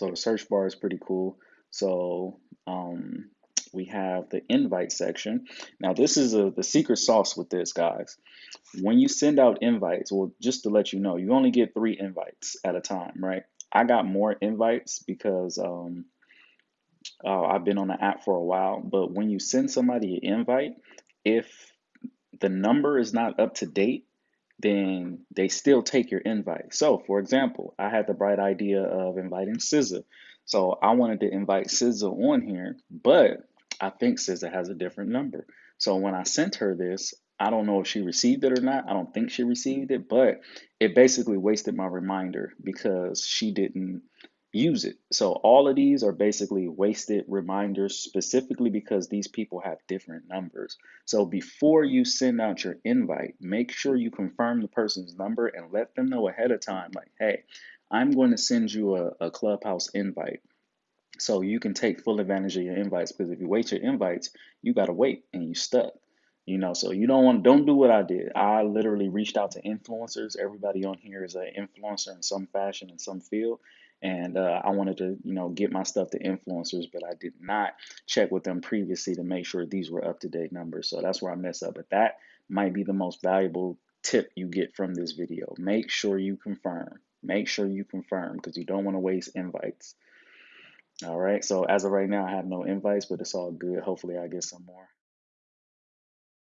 So the search bar is pretty cool. So um, we have the invite section. Now this is a, the secret sauce with this, guys. When you send out invites, well, just to let you know, you only get three invites at a time, right? I got more invites because um, uh, I've been on the app for a while. But when you send somebody an invite, if the number is not up to date, then they still take your invite. So, for example, I had the bright idea of inviting SZA. So I wanted to invite SZA on here, but I think SZA has a different number. So when I sent her this, I don't know if she received it or not. I don't think she received it, but it basically wasted my reminder because she didn't use it. So all of these are basically wasted reminders specifically because these people have different numbers. So before you send out your invite, make sure you confirm the person's number and let them know ahead of time like, "Hey, I'm going to send you a, a Clubhouse invite." So you can take full advantage of your invites because if you wait your invites, you got to wait and you stuck. You know, so you don't want don't do what I did. I literally reached out to influencers. Everybody on here is an influencer in some fashion in some field. And uh, I wanted to, you know, get my stuff to influencers, but I did not check with them previously to make sure these were up to date numbers. So that's where I mess up. But that might be the most valuable tip you get from this video. Make sure you confirm. Make sure you confirm because you don't want to waste invites. All right. So as of right now, I have no invites, but it's all good. Hopefully, I get some more.